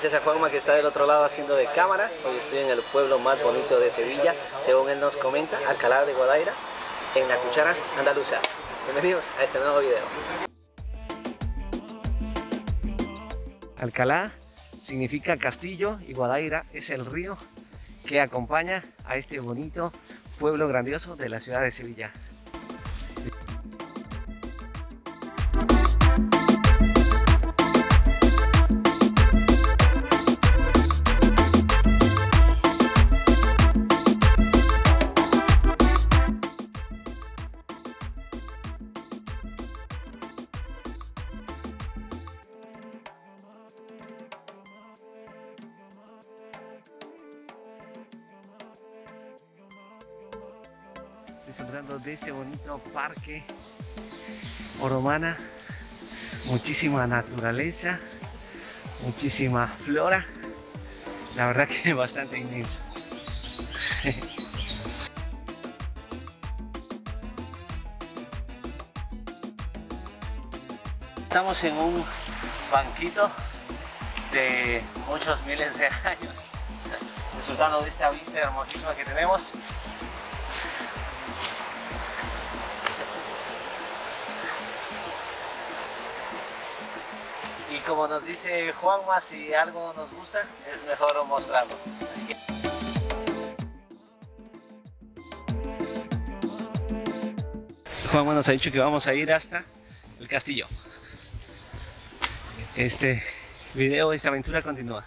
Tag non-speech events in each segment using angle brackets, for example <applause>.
Gracias a Juanma que está del otro lado haciendo de cámara. Hoy estoy en el pueblo más bonito de Sevilla, según él nos comenta, Alcalá de Guadaira, en la cuchara andaluza. Bienvenidos a este nuevo video. Alcalá significa castillo y Guadaira es el río que acompaña a este bonito pueblo grandioso de la ciudad de Sevilla. Disfrutando de este bonito parque Oromana. Muchísima naturaleza muchísima flora. La verdad que <laughs> bastante inmenso. <laughs> Estamos en un banquito de muchos miles de <laughs> años disfrutando de esta vista hermosísima que tenemos y como nos dice Juanma, si algo nos gusta, es mejor mostrarlo. Juanma nos ha dicho que vamos a ir hasta el castillo. Este video, esta aventura continúa.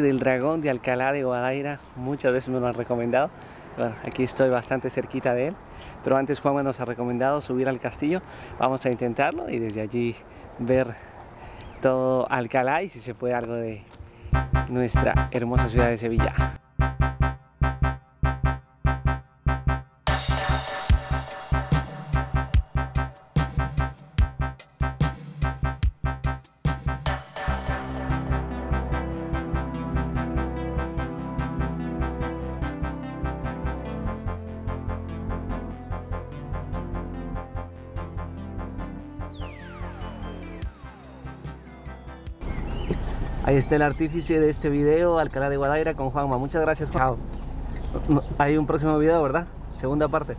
Del dragón de Alcalá de Guadaira muchas veces me lo han recomendado. Aquí estoy bastante cerquita de él pero antes Juan nos ha recomendado subir al castillo. Vamos a intentarlo y desde allí ver todo Alcalá y si se puede algo de nuestra hermosa ciudad de Sevilla Ahí está el artífice de este video, Alcalá de Guadaira con Juanma. Muchas gracias, Juan. Hay un próximo video, ¿verdad? Segunda parte.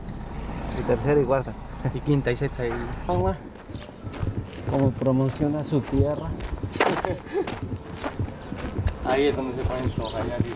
Y tercera y cuarta. Y quinta y sexta. Y... <laughs> Juanma, como promociona su tierra. <laughs> Ahí es donde se ponen arriba.